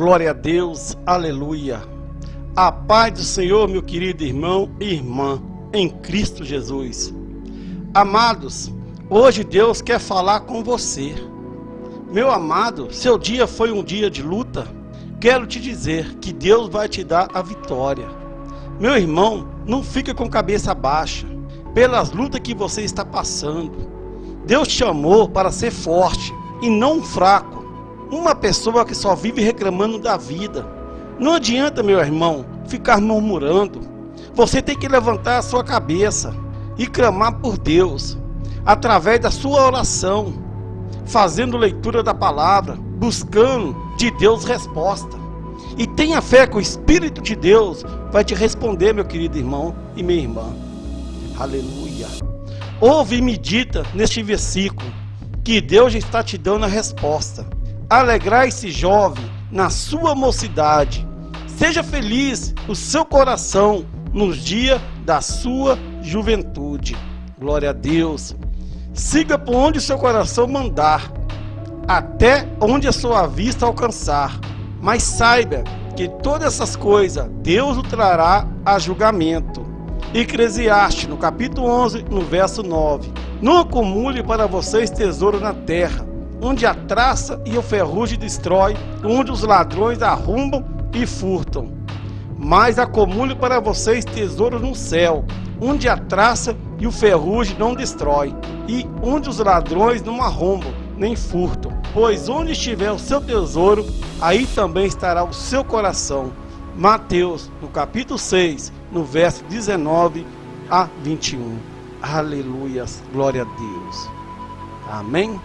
Glória a Deus, aleluia. A paz do Senhor, meu querido irmão e irmã, em Cristo Jesus. Amados, hoje Deus quer falar com você. Meu amado, seu dia foi um dia de luta. Quero te dizer que Deus vai te dar a vitória. Meu irmão, não fica com cabeça baixa pelas lutas que você está passando. Deus te chamou para ser forte e não fraco. Uma pessoa que só vive reclamando da vida. Não adianta, meu irmão, ficar murmurando. Você tem que levantar a sua cabeça e clamar por Deus, através da sua oração, fazendo leitura da palavra, buscando de Deus resposta. E tenha fé que o Espírito de Deus vai te responder, meu querido irmão e minha irmã. Aleluia. Ouve e medita neste versículo, que Deus já está te dando a resposta. Alegrai-se, jovem, na sua mocidade. Seja feliz o seu coração nos dias da sua juventude. Glória a Deus. Siga por onde o seu coração mandar, até onde a sua vista alcançar. Mas saiba que todas essas coisas Deus o trará a julgamento. Eclesiastes, no capítulo 11, no verso 9. Não acumule para vocês tesouro na terra, onde a traça e o ferrugem destrói, onde os ladrões arrombam e furtam. Mas acumule para vocês tesouro no céu, onde a traça e o ferrugem não destrói, e onde os ladrões não arrombam nem furtam. Pois onde estiver o seu tesouro, aí também estará o seu coração. Mateus, no capítulo 6, no verso 19 a 21. Aleluias, glória a Deus. Amém?